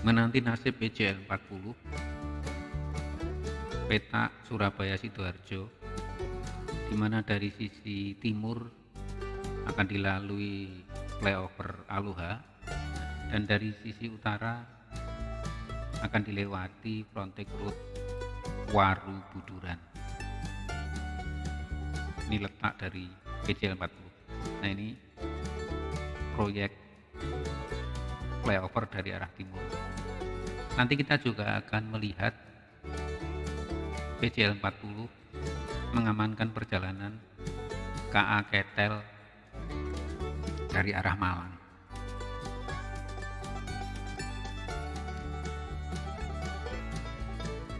menanti nasib PJL 40 peta Surabaya Sidoarjo di mana dari sisi timur akan dilalui flyover Aluha dan dari sisi utara akan dilewati frontage road Waru Buduran. Ini letak dari PJL 40 nah ini proyek flyover dari arah timur nanti kita juga akan melihat PJL 40 mengamankan perjalanan KA Ketel dari arah Malang.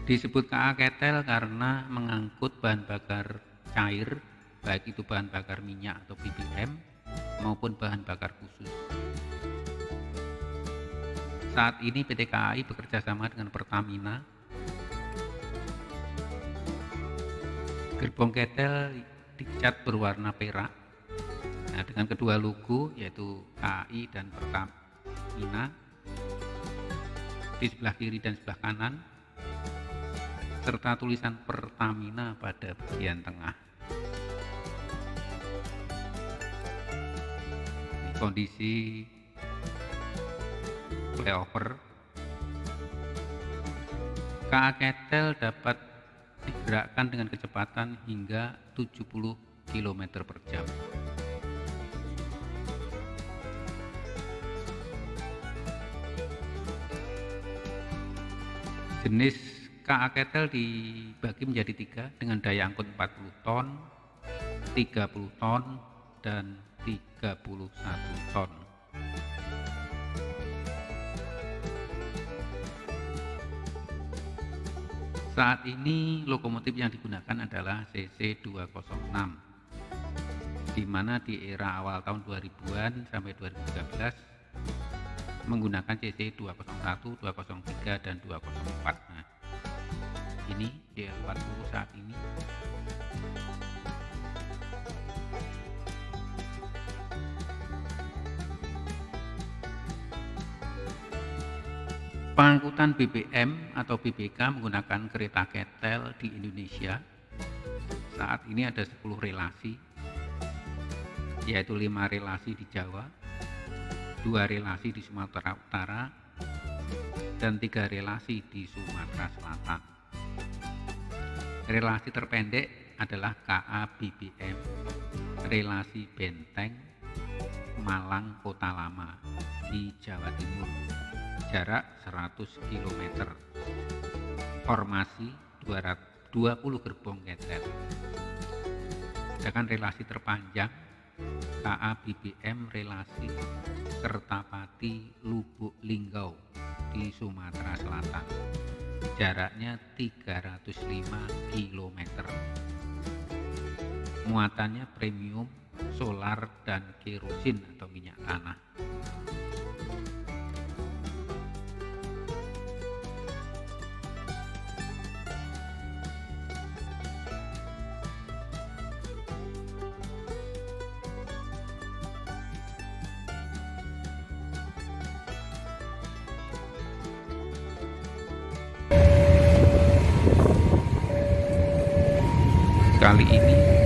Disebut KA Ketel karena mengangkut bahan bakar cair baik itu bahan bakar minyak atau BBM maupun bahan bakar khusus saat ini PT KAI bekerja sama dengan Pertamina. Gerbong ketel dicat berwarna perak. Nah, dengan kedua logo yaitu KAI dan Pertamina di sebelah kiri dan sebelah kanan serta tulisan Pertamina pada bagian tengah. kondisi flyover KA Ketel dapat digerakkan dengan kecepatan hingga 70 km per jam. Jenis KA Ketel dibagi menjadi tiga dengan daya angkut 40 ton 30 ton dan 31 ton Saat ini lokomotif yang digunakan adalah CC206 di mana di era awal tahun 2000-an sampai 2013 menggunakan CC201, 203 dan 204. Nah, ini DL40 saat ini Pengangkutan BBM atau BBK menggunakan kereta ketel di Indonesia saat ini ada 10 relasi yaitu 5 relasi di Jawa, 2 relasi di Sumatera Utara, dan 3 relasi di Sumatera Selatan. Relasi terpendek adalah KA BBM, relasi Benteng, Malang Kota Lama di Jawa Timur jarak 100 km formasi 220 gerbong ketel sedangkan relasi terpanjang KA BBM relasi Kertapati Lubuk Linggau di Sumatera Selatan. Jaraknya 305 km muatannya premium solar dan kerosin atau minyak tanah kali ini.